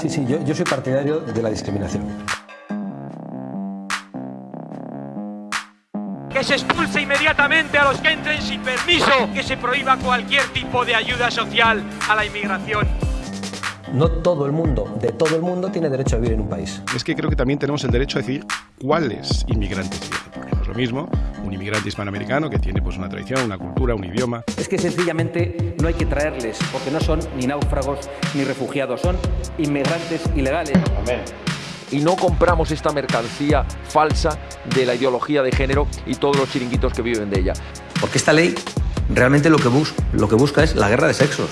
Sí, sí, yo, yo soy partidario de la discriminación. que se expulse inmediatamente a los que entren sin permiso, que se prohíba cualquier tipo de ayuda social a la inmigración. No todo el mundo, de todo el mundo, tiene derecho a vivir en un país. Es que creo que también tenemos el derecho a decidir cuáles inmigrantes vienen, porque no es lo mismo un inmigrante hispanoamericano que tiene pues una tradición, una cultura, un idioma. Es que sencillamente no hay que traerles, porque no son ni náufragos ni refugiados, son inmigrantes ilegales. Amén y no compramos esta mercancía falsa de la ideología de género y todos los chiringuitos que viven de ella. Porque esta ley realmente lo que, bus lo que busca es la guerra de sexos.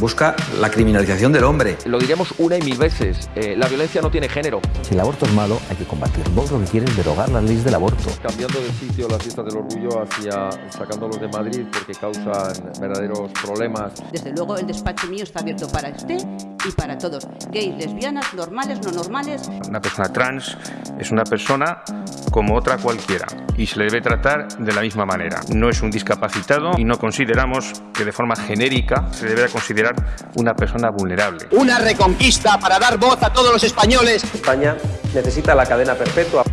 Busca la criminalización del hombre. Lo diremos una y mil veces, eh, la violencia no tiene género. Si el aborto es malo, hay que combatirlo. Vos lo que quieres es derogar las leyes del aborto. Cambiando de sitio las fiestas del orgullo hacia sacándolos de Madrid porque causan verdaderos problemas. Desde luego el despacho mío está abierto para usted y para todos. Gays, lesbianas, normales, no normales. Una persona trans es una persona como otra cualquiera y se le debe tratar de la misma manera. No es un discapacitado y no consideramos que de forma genérica se debe considerar una persona vulnerable. Una reconquista para dar voz a todos los españoles. España necesita la cadena perpetua.